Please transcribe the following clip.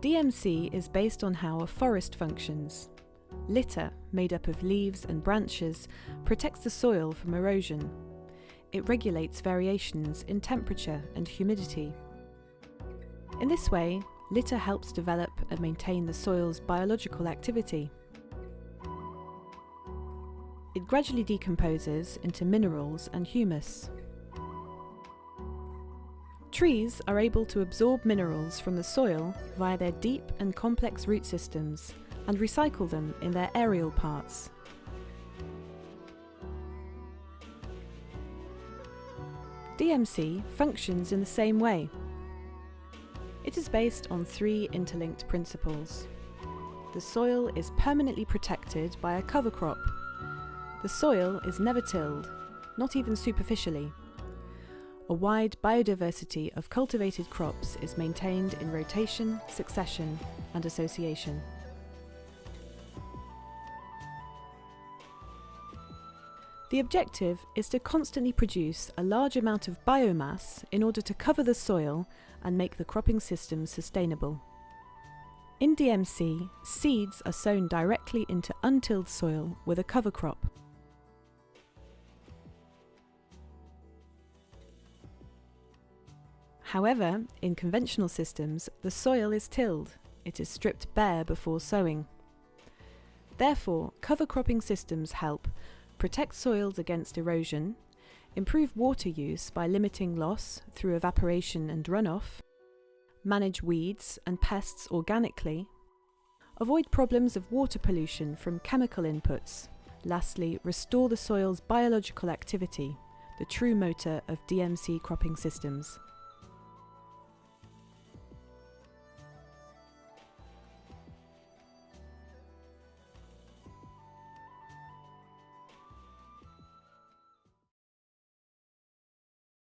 DMC is based on how a forest functions. Litter, made up of leaves and branches, protects the soil from erosion. It regulates variations in temperature and humidity. In this way, litter helps develop and maintain the soil's biological activity. It gradually decomposes into minerals and humus. Trees are able to absorb minerals from the soil via their deep and complex root systems and recycle them in their aerial parts. DMC functions in the same way. It is based on three interlinked principles. The soil is permanently protected by a cover crop. The soil is never tilled, not even superficially. A wide biodiversity of cultivated crops is maintained in rotation, succession and association. The objective is to constantly produce a large amount of biomass in order to cover the soil and make the cropping system sustainable. In DMC, seeds are sown directly into untilled soil with a cover crop. However, in conventional systems, the soil is tilled. It is stripped bare before sowing. Therefore, cover cropping systems help protect soils against erosion, improve water use by limiting loss through evaporation and runoff, manage weeds and pests organically, avoid problems of water pollution from chemical inputs, lastly restore the soil's biological activity, the true motor of DMC cropping systems.